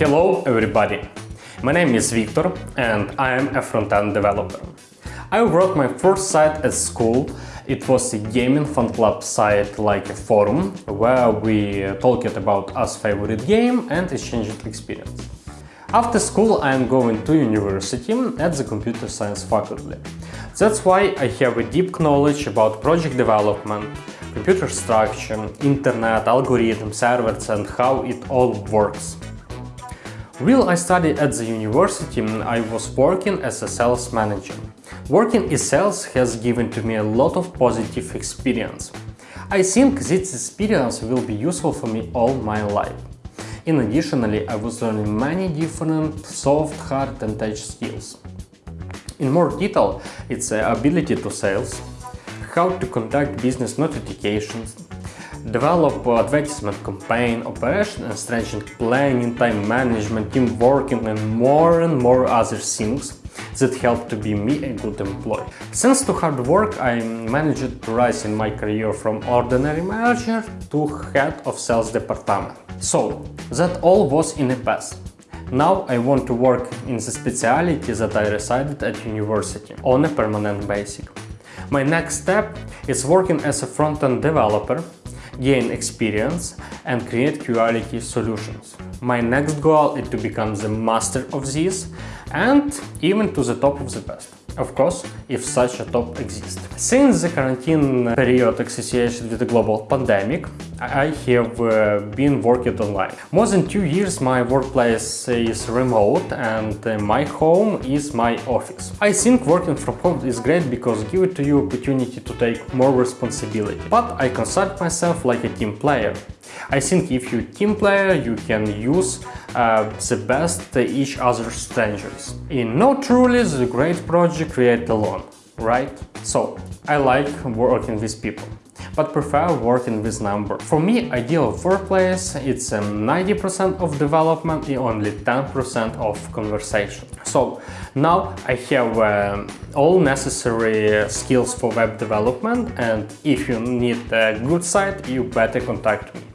Hello everybody! My name is Victor and I am a front-end developer. I wrote my first site at school. It was a gaming fan club site like a forum where we talked about our favorite game and exchanged experience. After school I am going to university at the computer science faculty. That's why I have a deep knowledge about project development, computer structure, internet, algorithms, servers and how it all works. While I studied at the university, I was working as a sales manager. Working in sales has given to me a lot of positive experience. I think this experience will be useful for me all my life. In additionally, I was learning many different soft, hard and touch skills. In more detail, it's the ability to sales, how to conduct business notifications, develop uh, advertisement campaign, operation and strategic planning, time management, team working and more and more other things that help to be me a good employee. Thanks to hard work I managed to rise in my career from ordinary manager to head of sales department. So, that all was in the past. Now I want to work in the speciality that I decided at university on a permanent basis. My next step is working as a front-end developer gain experience and create quality solutions. My next goal is to become the master of this and even to the top of the best. Of course, if such a top exists. Since the quarantine period associated with the global pandemic, I have uh, been working online. More than two years my workplace is remote and uh, my home is my office. I think working from home is great because give it to you opportunity to take more responsibility. But I consider myself like a team player. I think if you team player, you can use uh, the best each other's strengths. In no truly the great project create alone, right? So I like working with people but prefer working with numbers. For me, ideal workplace it's 90% um, of development and only 10% of conversation. So now I have uh, all necessary skills for web development and if you need a good site, you better contact me.